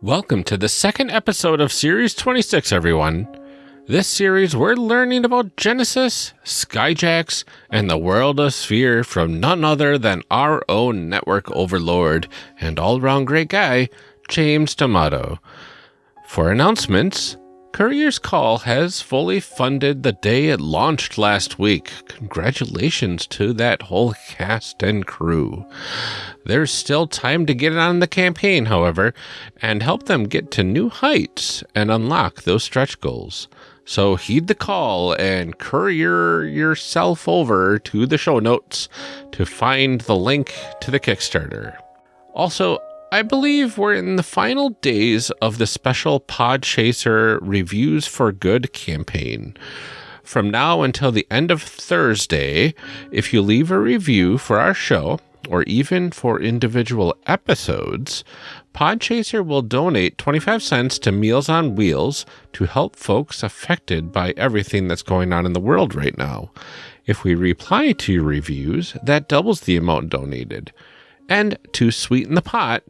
Welcome to the second episode of Series 26, everyone. This series, we're learning about Genesys, Skyjacks, and the world of Sphere from none other than our own network overlord and all round great guy, James D'Amato. For announcements, Courier's Call has fully funded the day it launched last week. Congratulations to that whole cast and crew. There's still time to get on the campaign, however, and help them get to new heights and unlock those stretch goals. So heed the call and courier yourself over to the show notes to find the link to the Kickstarter. Also, I believe we're in the final days of the special Podchaser Reviews for Good campaign. From now until the end of Thursday, if you leave a review for our show, or even for individual episodes, Podchaser will donate 25 cents to Meals on Wheels to help folks affected by everything that's going on in the world right now. If we reply to your reviews, that doubles the amount donated. And to sweeten the pot,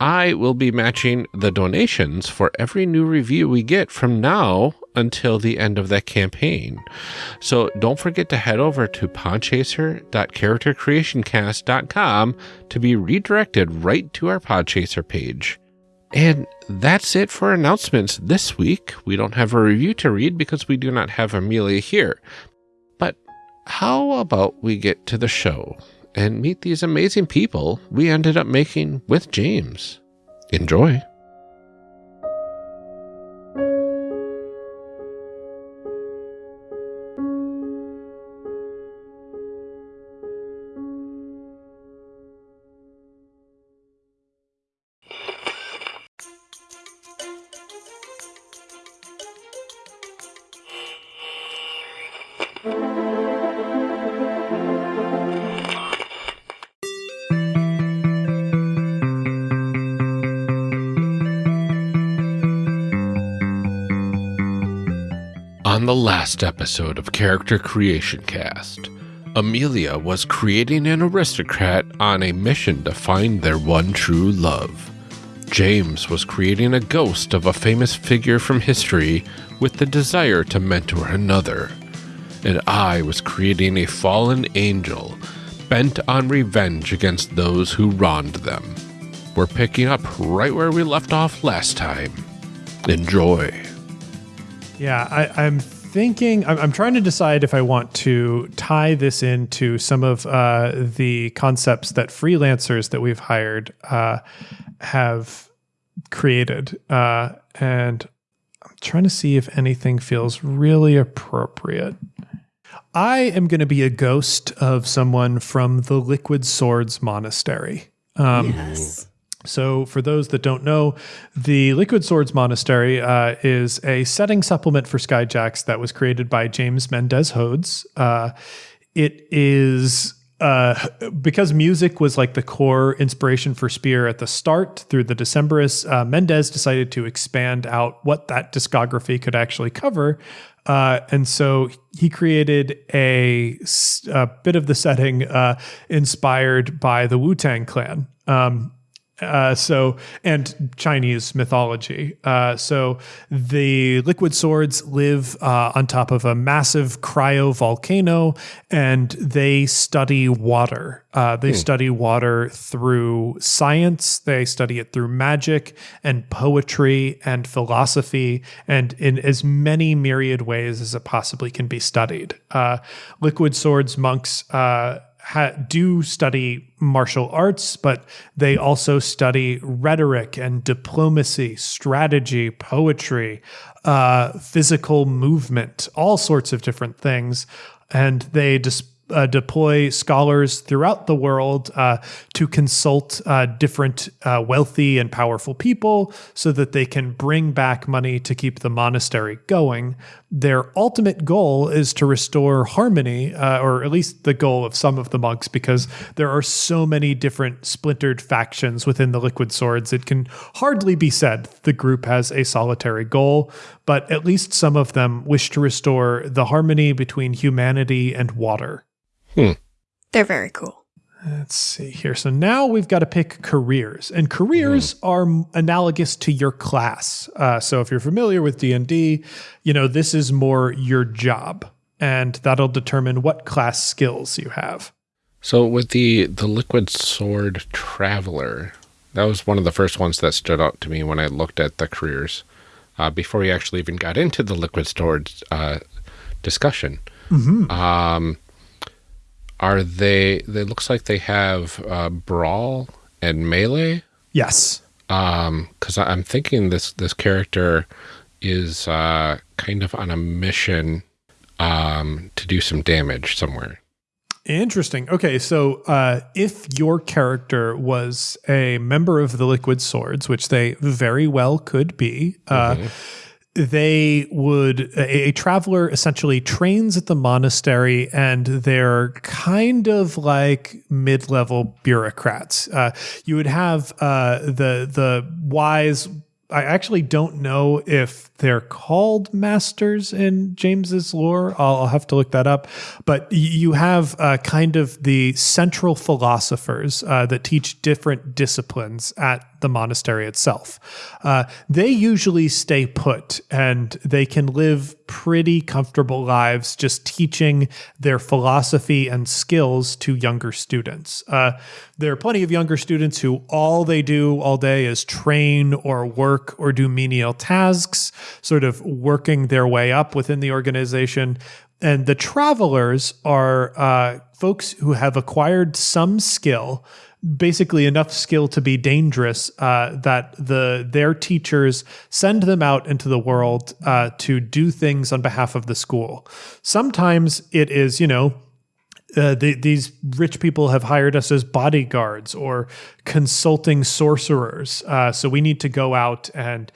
I will be matching the donations for every new review we get from now until the end of that campaign. So don't forget to head over to podchaser.charactercreationcast.com to be redirected right to our Podchaser page. And that's it for announcements this week. We don't have a review to read because we do not have Amelia here. But how about we get to the show? And meet these amazing people we ended up making with James. Enjoy. On the last episode of Character Creation Cast, Amelia was creating an aristocrat on a mission to find their one true love. James was creating a ghost of a famous figure from history with the desire to mentor another. And I was creating a fallen angel bent on revenge against those who wronged them. We're picking up right where we left off last time. Enjoy. Yeah, I, I'm thinking, I'm, I'm trying to decide if I want to tie this into some of uh, the concepts that freelancers that we've hired uh, have created. Uh, and I'm trying to see if anything feels really appropriate. I am going to be a ghost of someone from the Liquid Swords Monastery. Um, yes. So, for those that don't know, the Liquid Swords Monastery uh, is a setting supplement for Skyjacks that was created by James Mendez Hodes. Uh, it is uh, because music was like the core inspiration for Sphere at the start through the Decemberists, uh, Mendez decided to expand out what that discography could actually cover. Uh, and so he created a, a bit of the setting uh, inspired by the Wu Tang Clan. Um, uh, so and Chinese mythology. Uh, so the liquid swords live uh, on top of a massive cryo volcano, and they study water. Uh, they hmm. study water through science. They study it through magic and poetry and philosophy, and in as many myriad ways as it possibly can be studied. Uh, liquid swords monks uh, ha- do study martial arts, but they also study rhetoric and diplomacy, strategy, poetry, uh, physical movement, all sorts of different things. And they just uh, deploy scholars throughout the world uh, to consult uh, different uh, wealthy and powerful people so that they can bring back money to keep the monastery going. Their ultimate goal is to restore harmony, uh, or at least the goal of some of the monks, because there are so many different splintered factions within the Liquid Swords. It can hardly be said the group has a solitary goal, but at least some of them wish to restore the harmony between humanity and water. Hmm. They're very cool. Let's see here. So now we've got to pick careers, and careers mm. are analogous to your class. Uh, so if you're familiar with D and D, you know this is more your job, and that'll determine what class skills you have. So with the the liquid sword traveler, that was one of the first ones that stood out to me when I looked at the careers uh, before we actually even got into the liquid sword uh, discussion. Mm -hmm. Um, are they? It looks like they have uh, brawl and melee. Yes. Um, because I'm thinking this this character is uh kind of on a mission um to do some damage somewhere. Interesting. Okay, so uh, if your character was a member of the Liquid Swords, which they very well could be, uh, mm -hmm they would a, a, traveler essentially trains at the monastery and they're kind of like mid-level bureaucrats uh, you would have uh, the the wise I actually don't know if they're called masters in James's lore. I'll, I'll have to look that up. But you have uh, kind of the central philosophers uh, that teach different disciplines at the monastery itself. Uh, they usually stay put and they can live pretty comfortable lives just teaching their philosophy and skills to younger students. Uh, there are plenty of younger students who all they do all day is train or work or do menial tasks, sort of working their way up within the organization. And the travelers are uh, folks who have acquired some skill basically enough skill to be dangerous uh, that the their teachers send them out into the world uh, to do things on behalf of the school. Sometimes it is, you know, uh, the, these rich people have hired us as bodyguards or consulting sorcerers. Uh, so we need to go out and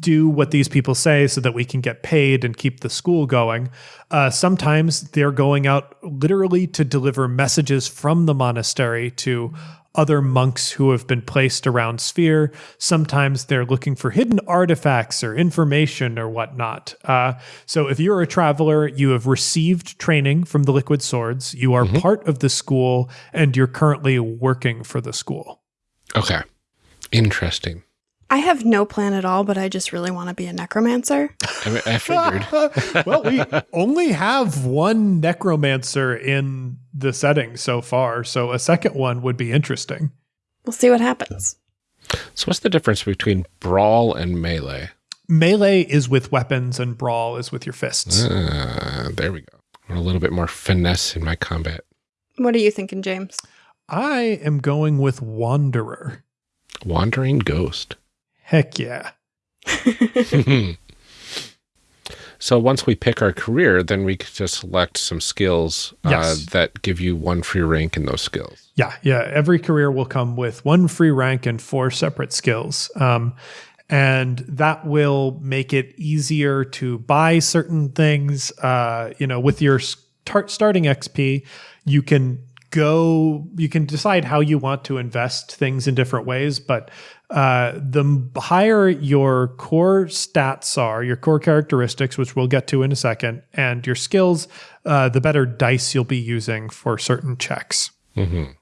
do what these people say so that we can get paid and keep the school going. Uh, sometimes they're going out literally to deliver messages from the monastery to other monks who have been placed around Sphere. Sometimes they're looking for hidden artifacts or information or whatnot. Uh, so if you're a traveler, you have received training from the Liquid Swords, you are mm -hmm. part of the school, and you're currently working for the school. Okay. Interesting. I have no plan at all, but I just really want to be a necromancer. I, I figured. well, we only have one necromancer in the setting so far, so a second one would be interesting. We'll see what happens. So, what's the difference between brawl and melee? Melee is with weapons, and brawl is with your fists. Uh, there we go. a little bit more finesse in my combat. What are you thinking, James? I am going with Wanderer. Wandering Ghost. Heck yeah. so once we pick our career, then we could just select some skills uh, that give you one free rank in those skills. Yeah, yeah. Every career will come with one free rank and four separate skills. Um, and that will make it easier to buy certain things. Uh, you know, with your start starting XP, you can go you can decide how you want to invest things in different ways but uh, the higher your core stats are, your core characteristics, which we'll get to in a second, and your skills, uh, the better dice you'll be using for certain checks. Mm -hmm.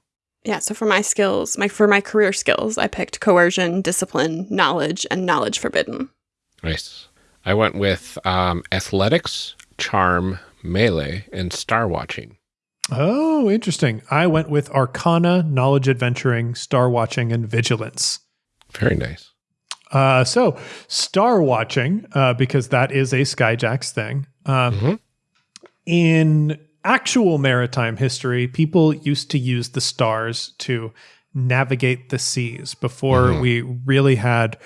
Yeah. So for my skills, my for my career skills, I picked coercion, discipline, knowledge, and knowledge forbidden. Nice. I went with um, athletics, charm, melee, and star watching. Oh, interesting. I went with arcana, knowledge adventuring, star watching, and vigilance. Very nice. Uh, so, star watching, uh, because that is a Skyjacks thing. Um, mm -hmm. In actual maritime history, people used to use the stars to navigate the seas before mm -hmm. we really had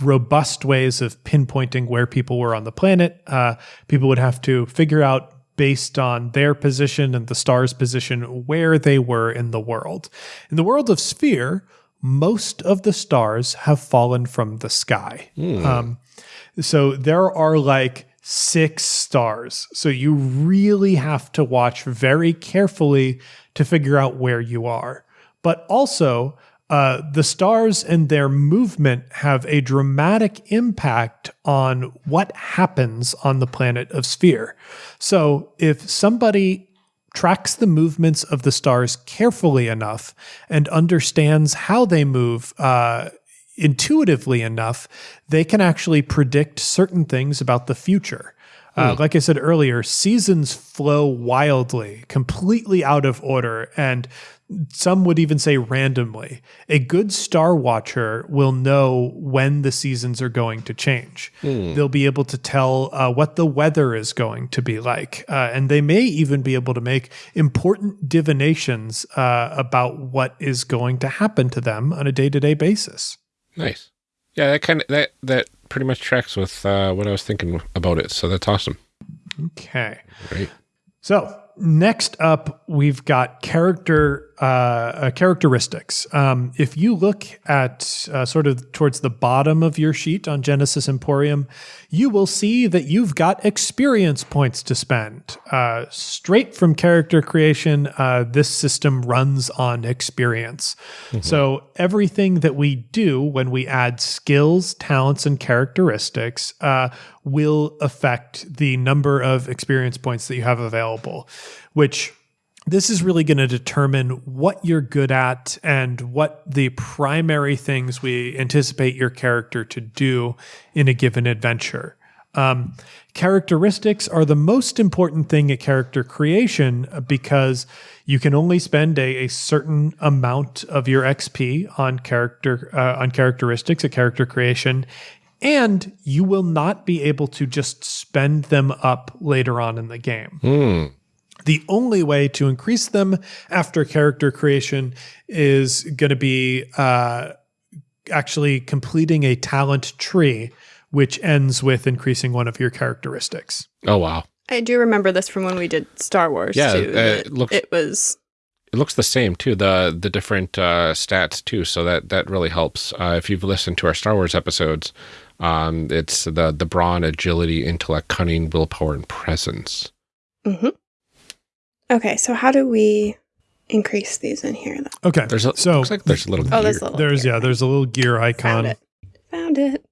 robust ways of pinpointing where people were on the planet. Uh, people would have to figure out based on their position and the star's position where they were in the world. In the world of Sphere, most of the stars have fallen from the sky. Mm. Um, so there are like six stars. So you really have to watch very carefully to figure out where you are. But also, uh, the stars and their movement have a dramatic impact on what happens on the planet of Sphere. So if somebody tracks the movements of the stars carefully enough and understands how they move uh, intuitively enough, they can actually predict certain things about the future. Uh, Hmm. like I said earlier, seasons flow wildly, completely out of order, and some would even say randomly. A good star watcher will know when the seasons are going to change. They'll be able to tell uh, what the weather is going to be like, uh, and they may even be able to make important divinations uh, about what is going to happen to them on a day to day basis. Nice. Yeah, that kind of that that pretty much tracks with uh, what I was thinking about it. So that's awesome. Okay. Great. So next up, we've got character uh, uh, characteristics. Um, if you look at uh, sort of towards the bottom of your sheet on Genesys Emporium, you will see that you've got experience points to spend. Uh, straight from character creation, uh, this system runs on experience. So everything that we do when we add skills, talents, and characteristics uh, will affect the number of experience points that you have available, which this is really going to determine what you're good at and what the primary things we anticipate your character to do in a given adventure. Um, characteristics are the most important thing at character creation uh, because you can only spend a, a certain amount of your XP on character uh, on characteristics at character creation, and you will not be able to just spend them up later on in the game. Hmm. The only way to increase them after character creation is going to be uh, actually completing a talent tree, which ends with increasing one of your characteristics. Oh wow. I do remember this from when we did Star Wars Yeah, too. uh, it looks- it was It looks the same too. The the different uh, stats too. So that that really helps. Uh, if you've listened to our Star Wars episodes, um, it's the the brawn, agility, intellect, cunning, willpower, and presence. hmm Okay, so how do we increase these in here? Then? Okay, There's a so looks like there's a little. Oh, there's gear. a little. there's gear. yeah, there's a little gear icon. Found it. Found it.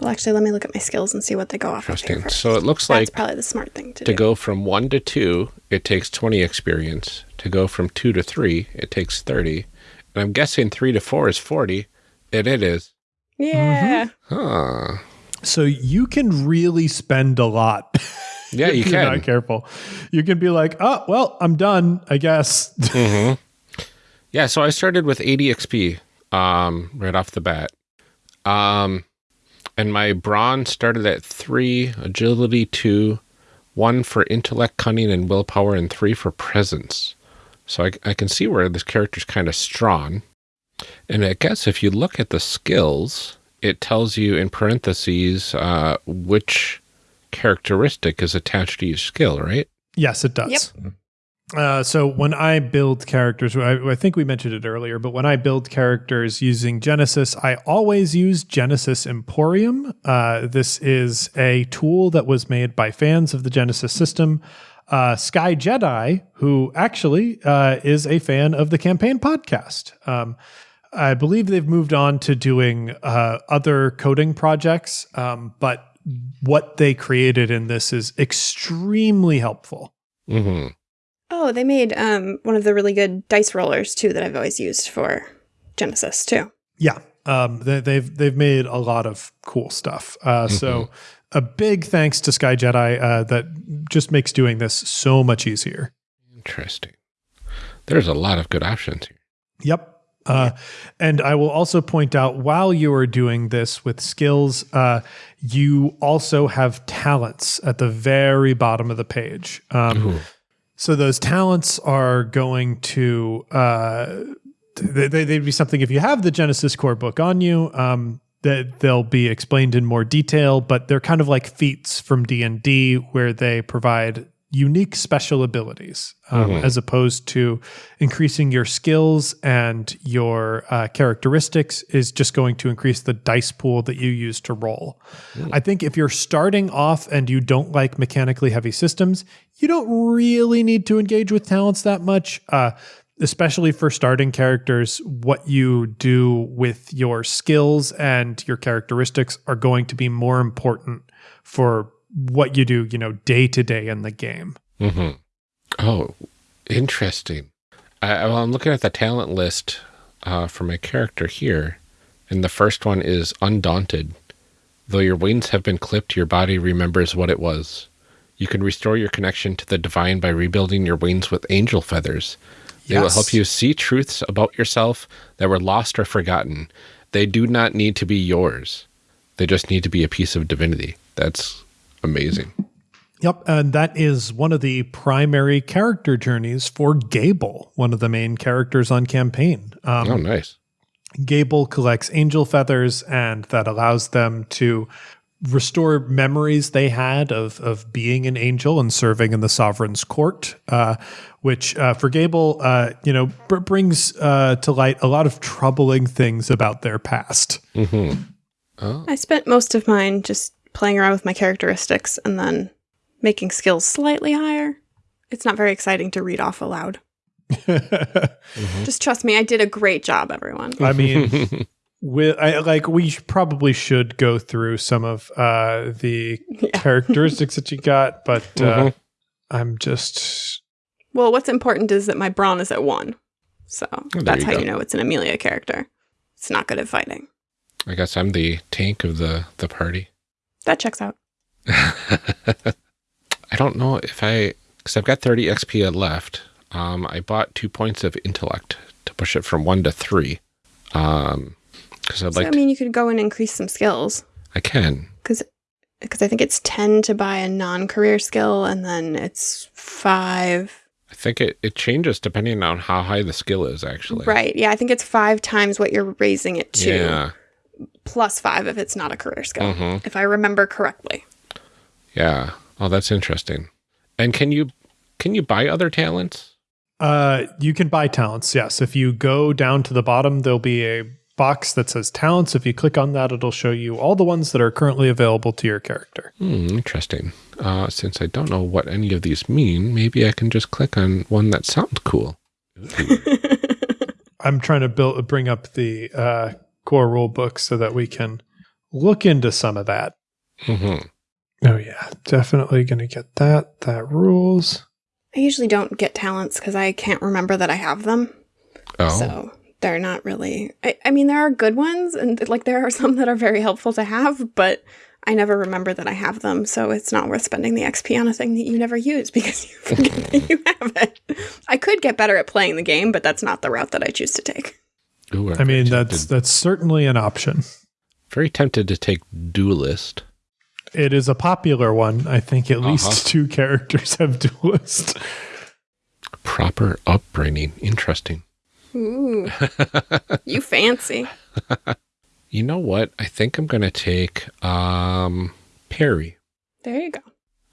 Well, actually, let me look at my skills and see what they go off Interesting. first. So it looks That's like probably the smart thing to, to do. go from one to two, it takes twenty experience. To go from two to three, it takes thirty. And I'm guessing three to four is forty, and it is. Yeah. Mm-hmm. Huh. So you can really spend a lot. Yeah, you you're can. Not careful. You can be like, oh well, I'm done. I guess. hmm Yeah, so I started with 80 XP um, right off the bat. Um, and my brawn started at three, agility two, one for intellect, cunning, and willpower, and three for presence. So I, I can see where this character's kind of strong. And I guess if you look at the skills, it tells you in parentheses uh, which characteristic is attached to each skill, right? Yes, it does. Uh, so when I build characters, I, I think we mentioned it earlier, but when I build characters using Genesys, I always use Genesys Emporium. Uh, this is a tool that was made by fans of the Genesys system. Uh, Sky Jedi, who actually uh, is a fan of the campaign podcast. Um, I believe they've moved on to doing uh, other coding projects, um, but what they created in this is extremely helpful. Mm-hmm. Oh, they made um one of the really good dice rollers too that I've always used for Genesys too. Yeah, um, they, they've they've made a lot of cool stuff. Uh, So a big thanks to Sky Jedi uh, that just makes doing this so much easier. Interesting. There's a lot of good options here. Yep. Uh, and I will also point out while you are doing this with skills, uh, you also have talents at the very bottom of the page. Um, so those talents are going to uh, they, they- they'd be something if you have the Genesys core book on you. Um, that they'll be explained in more detail, but they're kind of like feats from D and D, where they provide unique special abilities, um, as opposed to increasing your skills and your uh, characteristics is just going to increase the dice pool that you use to roll. I think if you're starting off and you don't like mechanically heavy systems, you don't really need to engage with talents that much. Uh, especially for starting characters, what you do with your skills and your characteristics are going to be more important for what you do, you know, day to day in the game. Mm-hmm. Oh, interesting. I, well, I'm looking at the talent list uh, for my character here, and the first one is Undaunted. Though your wings have been clipped, your body remembers what it was. You can restore your connection to the divine by rebuilding your wings with angel feathers. They will help you see truths about yourself that were lost or forgotten. They do not need to be yours. They just need to be a piece of divinity. That's amazing. Yep, and that is one of the primary character journeys for Gable, one of the main characters on campaign. Um, Oh, nice. Gable collects angel feathers, and that allows them to restore memories they had of of being an angel and serving in the sovereign's court. Uh, which uh, for Gable, uh, you know, br- brings uh, to light a lot of troubling things about their past. I spent most of mine just playing around with my characteristics and then making skills slightly higher. It's not very exciting to read off aloud. Just trust me, I did a great job, everyone. I mean, with I, like we sh- probably should go through some of uh, the characteristics that you got, but uh, Mhm. I'm just Well, what's important is that my brawn is at one. So there that's you how go. you know it's an Amelia character. It's not good at fighting. I guess I'm the tank of the, the party. That checks out. I don't know if I, because I've got 30 XP left. Um, I bought two points of intellect to push it from one to three. Um, because I'd So, like I mean, you could go and increase some skills I can. because because I think it's 10 to buy a non-career skill and then it's 5 I think it, it changes depending on how high the skill is, actually. right yeah i think it's 5 times what you're raising it to Yeah. Plus 5 if it's not a career skill Mhm. if i remember correctly Yeah. Oh, that's interesting. And can you can you buy other talents? uh, you can buy talents. Yes, if you go down to the bottom, there'll be a box that says talents. If you click on that, it'll show you all the ones that are currently available to your character. Hmm, interesting. Uh, since I don't know what any of these mean, maybe I can just click on one that sounds cool. I'm trying to build bring up the uh, core rule book so that we can look into some of that. Mhm. Oh yeah, definitely gonna get that. That rules. i usually don't get talents because i can't remember that i have them Oh, so they're not really I, I mean there are good ones and like there are some that are very helpful to have but i never remember that i have them so it's not worth spending the xp on a thing that you never use because you forget that you have it i could get better at playing the game but that's not the route that i choose to take Ooh, I'm mean, very that's tempted, that's certainly an option. very tempted to take duelist. It is a popular one. I think at Uh-huh. least two characters have duelist. Proper upbringing. Interesting. Ooh, you fancy. You know what? I think I'm gonna take um Parry. There you go.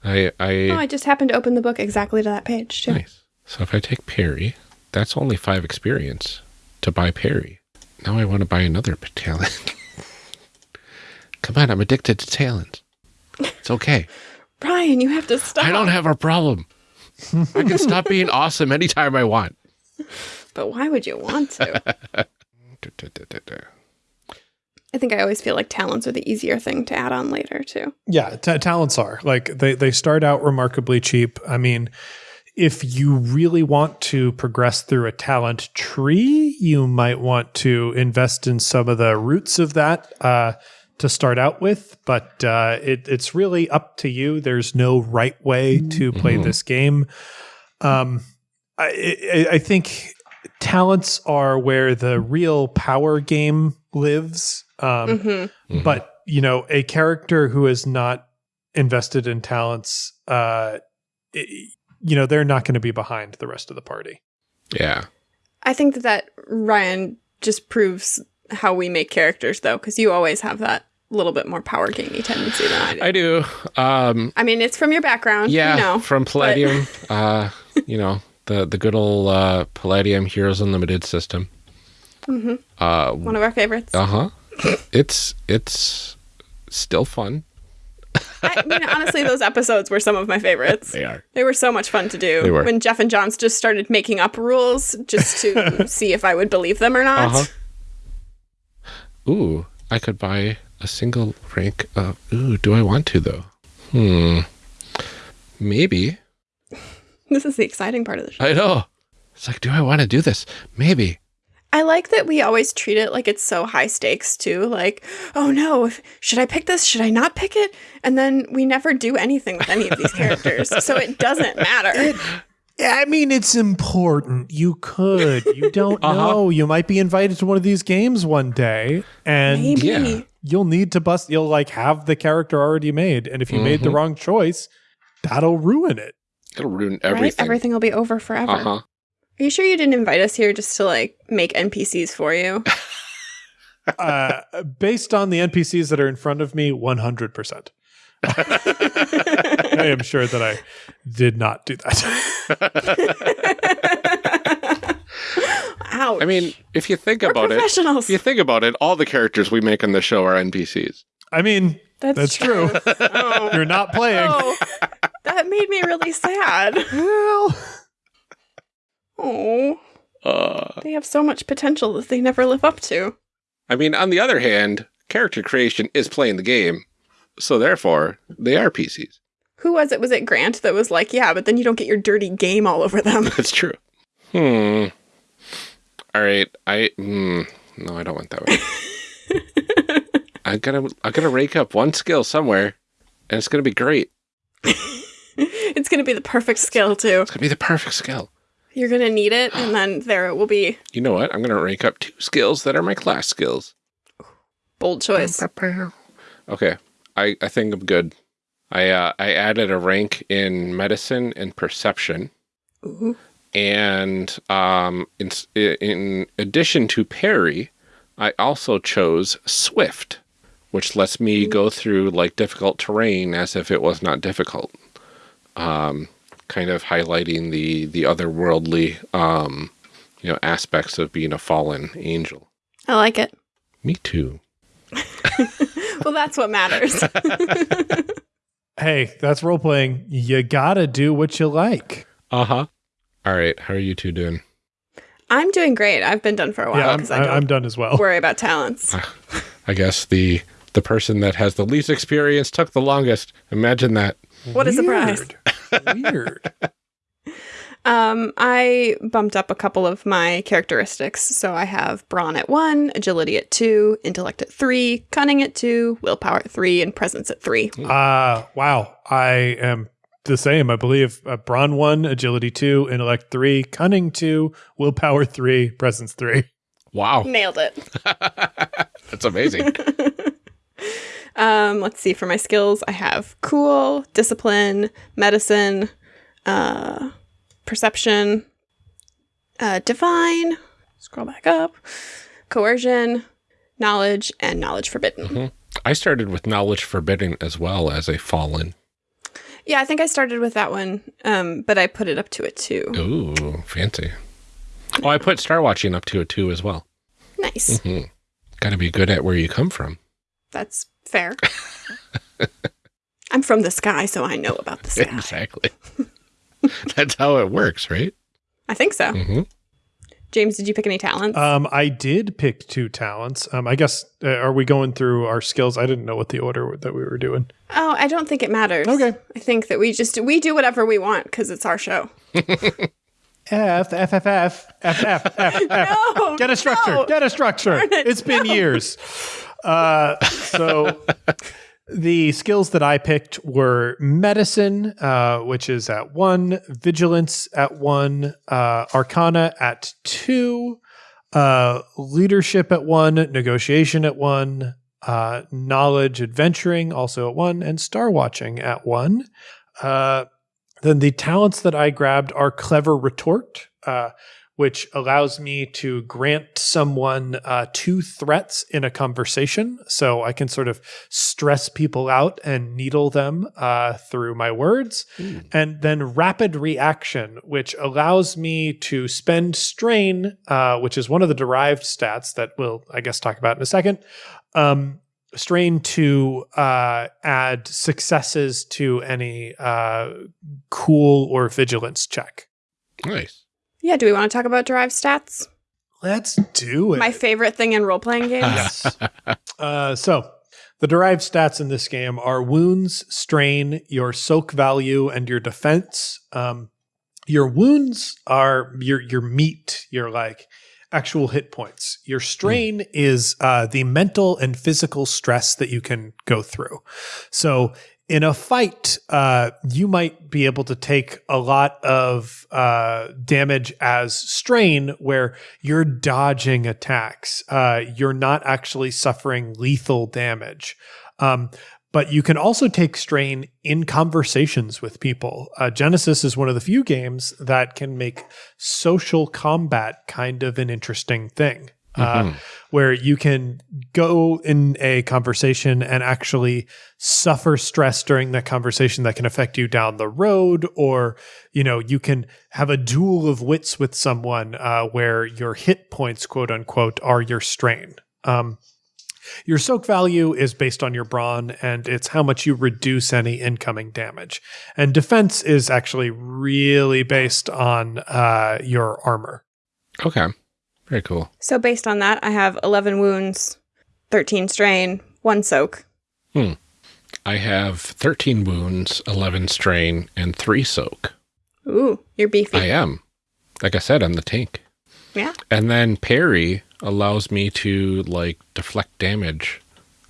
I I Oh, I just happened to open the book exactly to that page, too. nice. So if I take Parry, that's only five experience to buy Parry. Now I want to buy another talent. Come on, I'm addicted to talents. It's okay. Brian, you have to stop. I don't have a problem. I can stop being awesome anytime I want. But why would you want to? I think I always feel like talents are the easier thing to add on later, too. Yeah, ta talents are like they they start out remarkably cheap. I mean, if you really want to progress through a talent tree, you might want to invest in some of the roots of that uh, to start out with. But uh, it, it's really up to you. There's no right way to play Mhm. this game. Um, I, I, I think talents are where the real power game lives. Um, hmm Mhm. but you know a character who is not invested in talents uh i- you know they're not going to be behind the rest of the party yeah. I think that, that Ryan just proves how we make characters, though, because you always have that little bit more power gamey tendency than I do. I do. Um I mean, it's from your background. yeah, You know, from Palladium. uh, you know, the the good old uh Palladium Heroes Unlimited system. Mhm. Uh one of our favorites. uh-huh. It's it's still fun. I mean, honestly, those episodes were some of my favorites. They are. They were so much fun to do. They were. When Jeff and Johns just started making up rules just to see if I would believe them or not. Uh-huh. Ooh, I could buy a single rank of ooh, do I want to though? Hmm. Maybe. This is the exciting part of the show. I know. It's like, do I want to do this? Maybe. I like that we always treat it like it's so high stakes too. Like, oh no, if, should I pick this? Should I not pick it? And then we never do anything with any of these characters, so it doesn't matter. Yeah, I mean, it's important. You could. You don't Uh-huh. know. You might be invited to one of these games one day, and Maybe. Yeah. you'll need to bust. You'll like have the character already made, and if you made the Mhm. wrong choice, that'll ruin it. It'll ruin Right? everything. Everything will be over forever. Uh huh. Are you sure you didn't invite us here just to like make NPCs for you? Uh, based on the NPCs that are in front of me, one hundred percent. I am sure that I did not do that. Ouch. I mean, if you think We're about it, if you think about it, all the characters we make on the show are NPCs. I mean, that's, that's true. Oh. you're not playing. Oh, that made me really sad. Well, Oh, Uh, they have so much potential that they never live up to. I mean, on the other hand, character creation is playing the game, so therefore they are PCs. Who was it? Was it Grant that was like, yeah, but then you don't get your dirty game all over them? That's true. Hmm. All right. I. Hmm. No, I don't want that way. I gotta. I gotta rake up one skill somewhere, and it's gonna be great. it's going to be the perfect skill, too. It's gonna be the perfect skill. You're going to need it, and then there it will be. You know what? I'm gonna rank up two skills that are my class skills. Bold choice. Okay. I, I think I'm good. I uh, I added a rank in medicine and perception, Ooh. and um, in in addition to parry, I also chose swift, which lets me go through like difficult terrain as if it was not difficult. Um, kind of highlighting the the otherworldly um, you know aspects of being a fallen angel. I like it. Me too. Well, that's what matters. hey, that's role playing. You gotta do what you like. Uh huh. All right. How are you two doing? I'm doing great. I've been done for a while yeah, I'm, because I don't I'm done as well. worry about talents. I guess the the person that has the least experience took the longest. Imagine that. What a surprise. Weird. Weird. Um, I bumped up a couple of my characteristics. So I have brawn at one, agility at two, intellect at three, cunning at two, willpower at three, and presence at three. Uh wow. I am the same. I believe uh, brawn one, agility two, intellect three, cunning two, willpower three, presence three. Wow, Nailed it. that's amazing. Um, let's see. For my skills, I have cool, discipline, medicine, uh, perception, uh, divine. Scroll back up. Coercion, knowledge, and knowledge forbidden. I started with knowledge forbidden as well as a fallen. Yeah, I think I started with that one, um, but I put it up to a two. Ooh, fancy. Oh, I put star watching up to a two as well. Nice. hmm Got to be good at where you come from. That's fair. I'm from the sky, so I know about the sky. Exactly. That's how it works, right? I think so. Mm -hmm. James, did you pick any talents? Um, I did pick two talents. Um, I guess uh, are we going through our skills? I didn't know what the order that we were doing. Oh, I don't think it matters. Okay, I think that we just we do whatever we want because it's our show. F F F F F F F. No, get a structure. No. Get a structure. It. has been no. years. Uh, so the skills that I picked were medicine, uh, which is at one, vigilance at one, uh, arcana at two, uh, leadership at one, negotiation at one, uh, knowledge, adventuring also at one, and star watching at one. Uh, then the talents that I grabbed are clever retort, uh, which allows me to grant someone uh, two threats in a conversation. So I can sort of stress people out and needle them uh, through my words. And then rapid reaction, which allows me to spend strain, uh, which is one of the derived stats that we'll, I guess, talk about in a second. Um, strain to uh, add successes to any uh, cool or vigilance check. Nice. Yeah, do we want to talk about derived stats? Let's do it. My favorite thing in role playing games. yes. uh, so the derived stats in this game are wounds, strain, your soak value, and your defense. Um, Your wounds are your your meat, your like actual hit points. Your strain is uh, the mental and physical stress that you can go through. So in a fight, uh, you might be able to take a lot of uh, damage as strain, where you're dodging attacks. Uh, you're not actually suffering lethal damage. Um, but you can also take strain in conversations with people. Uh, Genesys is one of the few games that can make social combat kind of an interesting thing. Uh, Mhm. where you can go in a conversation and actually suffer stress during that conversation that can affect you down the road or you know you can have a duel of wits with someone uh, where your hit points quote unquote are your strain um, your soak value is based on your brawn and it's how much you reduce any incoming damage and defense is actually really based on uh, your armor Okay. Very cool. So based on that, I have 11 wounds, 13 strain, 1 soak. Hmm. I have 13 wounds, 11 strain, and 3 soak. Ooh, you're beefy. I am. Like I said, I'm the tank. yeah. And then parry allows me to like deflect damage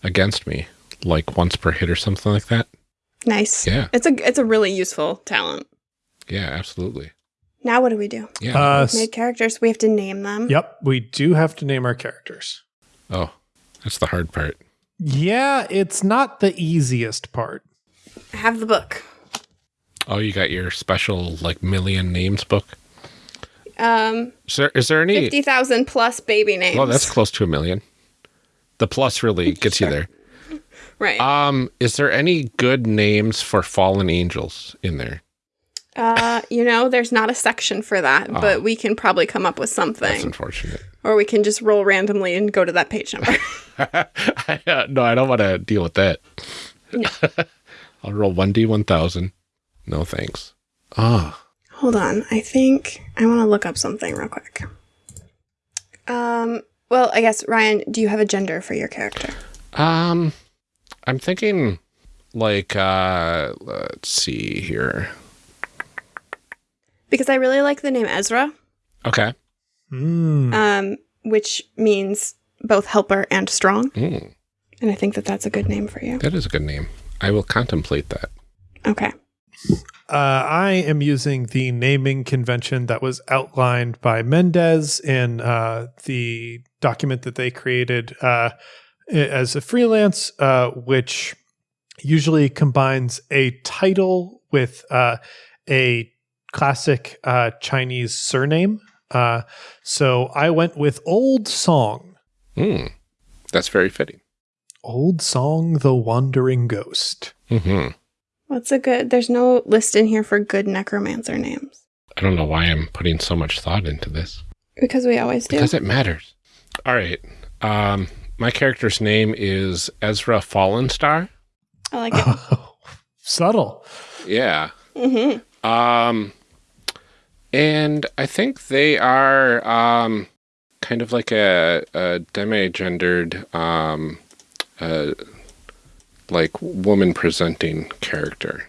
against me, like once per hit or something like that. Nice. Yeah. It's a it's a really useful talent. Yeah, absolutely. Now what do we do? Yeah. uh, We've made characters. We have to name them. yep we do have to name our characters oh, that's the hard part. yeah it's not the easiest part I have the book. Oh, you got your special like million names book. Um, Is there, is there any? 50,000 plus baby names. Well, that's close to a million. The plus really gets you there. right. Um, is there any good names for fallen angels in there? Uh, you know, there's not a section for that, Oh. but we can probably come up with something. That's unfortunate. Or we can just roll randomly and go to that page number. no, I don't want to deal with that. I'll roll 1d 1000. No thanks. Ah, Hold on. I think I want to look up something real quick. Um, well, I guess Ryan, do you have a gender for your character? um, I'm thinking like, uh, let's see here. Because I really like the name Ezra, Okay. Mm. um, which means both helper and strong, Mm, and I think that that's a good name for you. that is a good name. I will contemplate that. Okay. Uh, I am using the naming convention that was outlined by Mendez in uh, the document that they created uh, as a freelance, uh, which usually combines a title with uh, a classic uh, Chinese surname. Uh, so I went with Old Song. Mm, that's very fitting. Old Song, the Wandering Ghost. hmm What's a good? There's no list in here for good necromancer names I don't know why I'm putting so much thought into this. because we always do. Because it matters. All right. Um, my character's name is Ezra Fallenstar. I like it. Subtle. Yeah. hmm Um, and I think they are um, kind of like a, a demi-gendered, um, uh, like woman presenting character.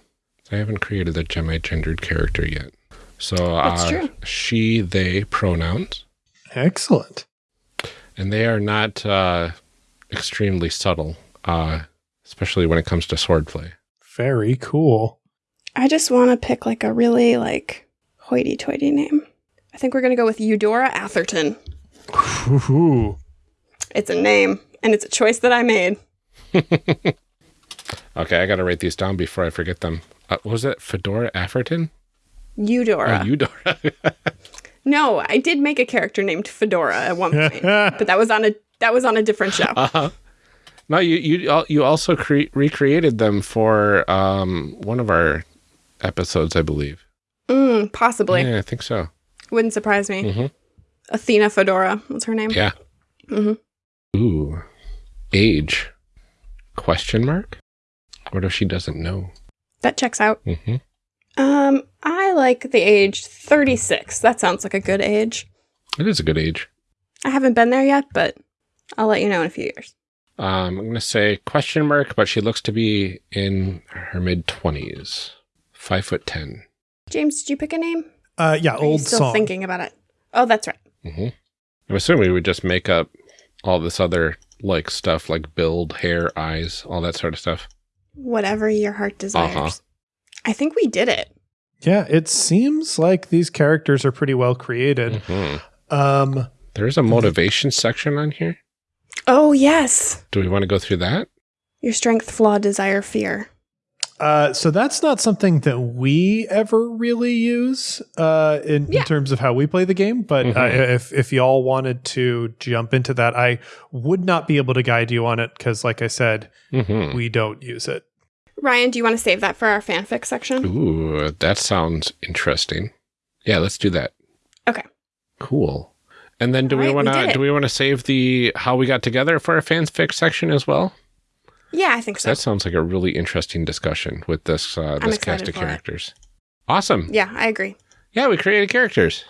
I haven't created a demi-gendered character yet. So That's uh, true. she, they pronouns, Excellent. and they are not uh, extremely subtle, uh, especially when it comes to swordplay. Very cool. I just want to pick like a really like hoity-toity name. I think we're gonna go with Eudora Atherton. Ooh. It's a name, and it's a choice that I made. Okay, I got to write these down before I forget them. Uh, what was it Fedora Atherton? Eudora. Oh, Eudora. no, I did make a character named Fedora at one point, but that was on a that was on a different show. uh-huh. No, you you you also cre- recreated them for um one of our episodes, I believe. Mm, possibly. Yeah, I think so. Wouldn't surprise me. hmm Athena Fedora. What's her name? Yeah. Mhm. Ooh, age? Question mark? What if she doesn't know? That checks out. hmm Um, I like the age 36. That sounds like a good age. It is a good age. I haven't been there yet, but I'll let you know in a few years. Um, I'm gonna say question mark, but she looks to be in her mid twenties, five foot ten. James, did you pick a name? Uh, yeah, Are you old still song. thinking about it. Oh, that's right. hmm I'm assuming we would just make up all this other like stuff like build, hair, eyes, all that sort of stuff. Whatever your heart desires. Uh-huh. I think we did it. Yeah, it seems like these characters are pretty well created. hmm Um, There's a motivation section on here. Oh, yes. Do we want to go through that? Your strength, flaw, desire, fear. Uh, so that's not something that we ever really use uh, in, in terms of how we play the game. But uh, Mhm. if if y'all wanted to jump into that, I would not be able to guide you on it because, like I said, hmm we don't use it. Ryan, do you want to save that for our fanfic section? Ooh, that sounds interesting. Yeah, let's do that. Okay. Cool. And then do we Alright, we want to do we want to save the how we got together for our fanfic section as well? Yeah, I think so. that sounds like a really interesting discussion with this uh, this cast of for it. characters. Awesome. Yeah, I agree. Yeah, we created characters.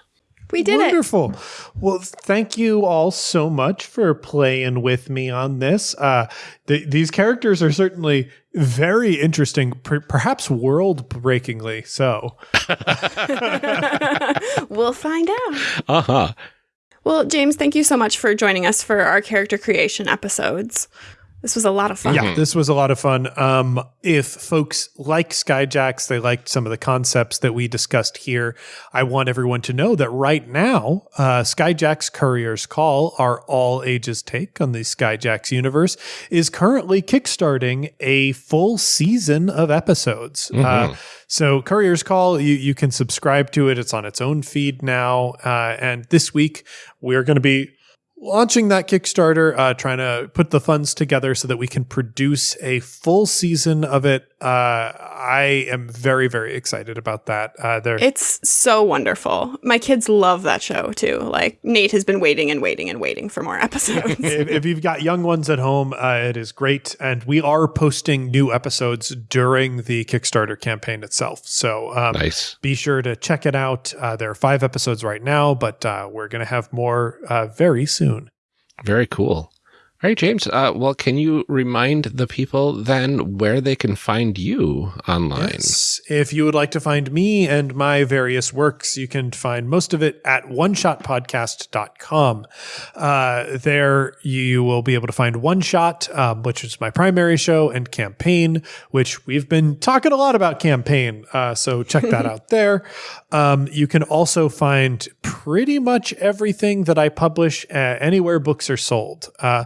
We did it. Wonderful. Well, thank you all so much for playing with me on this. Uh, th- these characters are certainly very interesting, per- perhaps world breakingly so. we'll find out. Uh huh. Well, James, thank you so much for joining us for our character creation episodes. This was a lot of fun. Yeah, this was a lot of fun. Um, if folks like Skyjacks, they liked some of the concepts that we discussed here. I want everyone to know that right now, uh, Skyjacks Courier's Call, our all ages take on the Skyjacks universe, is currently kickstarting a full season of episodes. Uh, so Courier's Call, you, you can subscribe to it. It's on its own feed now. Uh, and this week, we're going to be launching that Kickstarter, uh, trying to put the funds together so that we can produce a full season of it. Uh, I am very, very excited about that. Uh, there, It's so wonderful. My kids love that show too. Like Nate has been waiting and waiting and waiting for more episodes. if, if you've got young ones at home, uh, it is great. And we are posting new episodes during the Kickstarter campaign itself. So um, Nice. be sure to check it out. Uh, there are five episodes right now, but uh, we're going to have more uh, very soon. Very cool. All right, James. Uh, well, can you remind the people then where they can find you online? Yes. If you would like to find me and my various works, you can find most of it at oneshotpodcast.com. Uh, there you will be able to find One Shot, um, which is my primary show, and Campaign, which we've been talking a lot about Campaign. Uh, so check that out there. Um, you can also find pretty much everything that I publish uh, anywhere books are sold. Uh,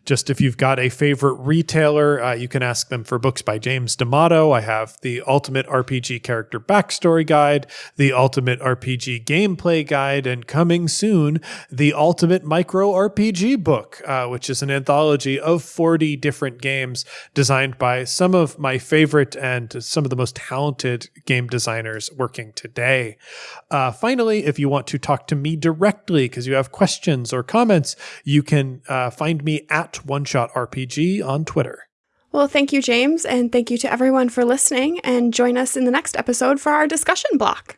just if you've got a favorite retailer, uh, you can ask them for books by James D'Amato. I have the Ultimate RPG Character Backstory Guide, the Ultimate RPG Gameplay Guide, and coming soon, the Ultimate Micro RPG Book, uh, which is an anthology of 40 different games designed by some of my favorite and some of the most talented game designers working today. Uh, finally, if you want to talk to me directly because you have questions or comments, you can uh, find me at One Shot RPG on Twitter. well, thank you, James, and thank you to everyone for listening. And join us in the next episode for our discussion block.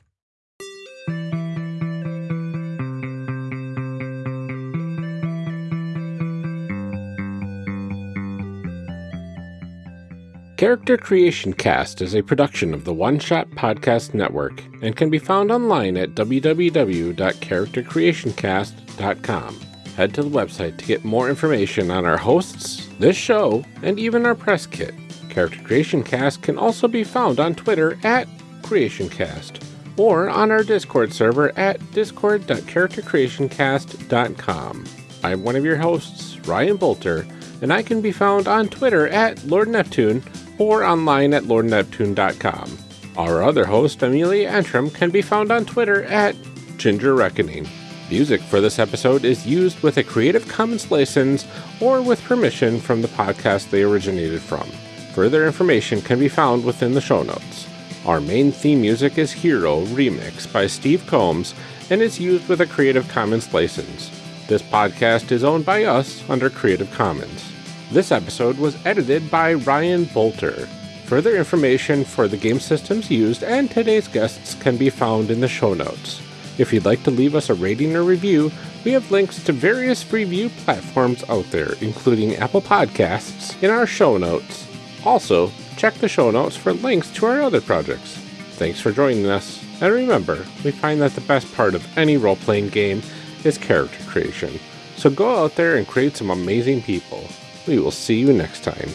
Character Creation Cast is a production of the One Shot Podcast Network and can be found online at www.charactercreationcast.com. Head to the website to get more information on our hosts, this show, and even our press kit. Character Creation Cast can also be found on Twitter at CreationCast or on our Discord server at discord.charactercreationcast.com. I'm one of your hosts, Ryan Boelter, and I can be found on Twitter at Lord Neptune or online at lordneptune.com. Our other host, Amelia Antrim, can be found on Twitter at Ginger Reckoning. Music for this episode is used with a Creative Commons license or with permission from the podcast they originated from. Further information can be found within the show notes. Our main theme music is Hero Remix by Steve Combs and is used with a Creative Commons license. This podcast is owned by us under Creative Commons. This episode was edited by Ryan Boelter. Further information for the game systems used and today's guests can be found in the show notes. If you'd like to leave us a rating or review, we have links to various review platforms out there, including Apple Podcasts, in our show notes. Also, check the show notes for links to our other projects. Thanks for joining us. And remember, we find that the best part of any role playing game is character creation. So go out there and create some amazing people. We will see you next time.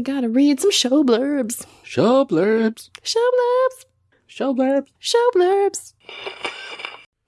We gotta read some show blurbs. Show blurbs. Show blurbs. Show blurbs. Show blurbs.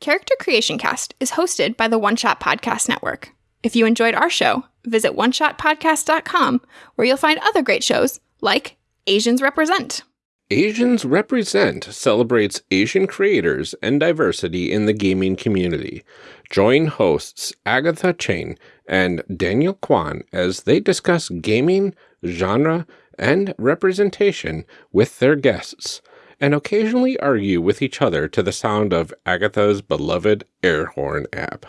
Character Creation Cast is hosted by the One Shot Podcast Network. If you enjoyed our show, visit oneshotpodcast.com where you'll find other great shows like Asians Represent. Asians Represent celebrates Asian creators and diversity in the gaming community. Join hosts Agatha Chang and Daniel Kwan as they discuss gaming, genre, and representation with their guests, and occasionally argue with each other to the sound of Agatha's beloved air horn app.